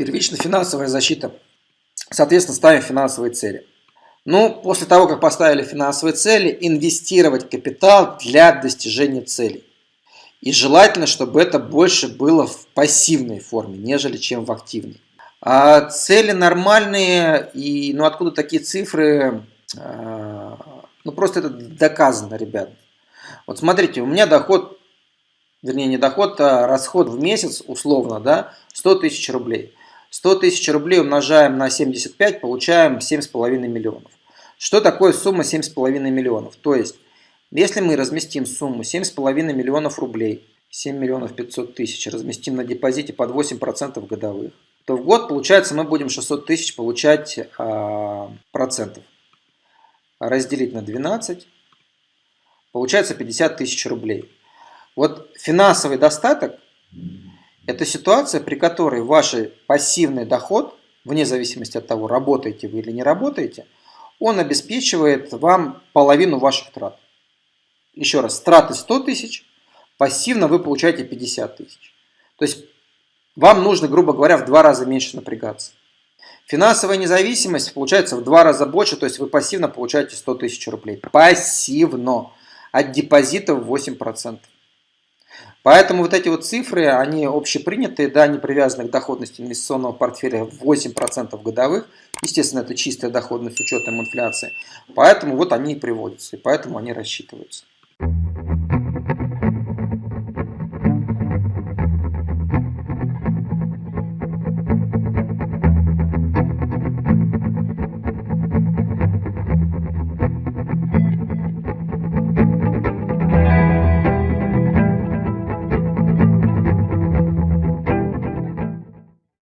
Первичная финансовая защита. Соответственно, ставим финансовые цели. Ну, после того, как поставили финансовые цели, инвестировать капитал для достижения целей. И желательно, чтобы это больше было в пассивной форме, нежели чем в активной. А цели нормальные, и ну откуда такие цифры? А, ну просто это доказано, ребят. Вот смотрите, у меня доход, вернее не доход, а расход в месяц, условно, да, 100 тысяч рублей. 100 тысяч рублей умножаем на 75, получаем 7,5 миллионов. Что такое сумма 7,5 миллионов? То есть если мы разместим сумму 7,5 миллионов рублей, 7 миллионов 500 тысяч, разместим на депозите под 8% годовых, то в год, получается, мы будем 600 тысяч получать а, процентов. Разделить на 12, получается 50 тысяч рублей. Вот финансовый достаток – это ситуация, при которой ваш пассивный доход, вне зависимости от того, работаете вы или не работаете, он обеспечивает вам половину ваших трат. Еще раз, траты 100 тысяч, пассивно вы получаете 50 тысяч. То есть вам нужно, грубо говоря, в два раза меньше напрягаться. Финансовая независимость получается в два раза больше, то есть вы пассивно получаете 100 тысяч рублей. Пассивно. От депозитов 8%. Поэтому вот эти вот цифры, они общепринятые, да, не привязаны к доходности инвестиционного портфеля 8% годовых. Естественно, это чистая доходность с учетом инфляции. Поэтому вот они и приводятся, и поэтому они рассчитываются.